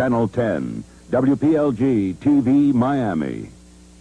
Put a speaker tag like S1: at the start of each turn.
S1: Channel 10, WPLG TV Miami.